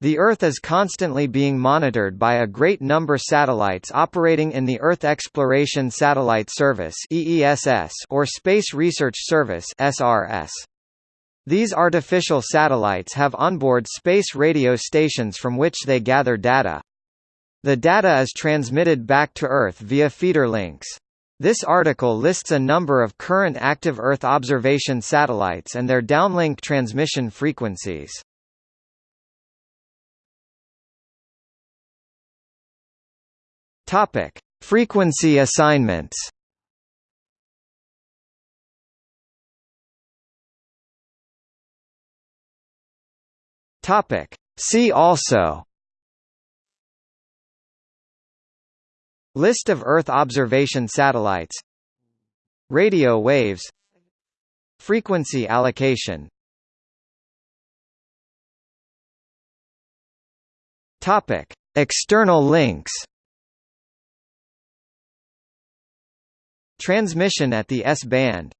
The Earth is constantly being monitored by a great number of satellites operating in the Earth Exploration Satellite Service or Space Research Service. These artificial satellites have onboard space radio stations from which they gather data. The data is transmitted back to Earth via feeder links. This article lists a number of current active Earth observation satellites and their downlink transmission frequencies. Topic: Frequency assignments. Topic: See also. List of Earth observation satellites. Radio waves. Frequency allocation. Topic: External links Transmission at the S-band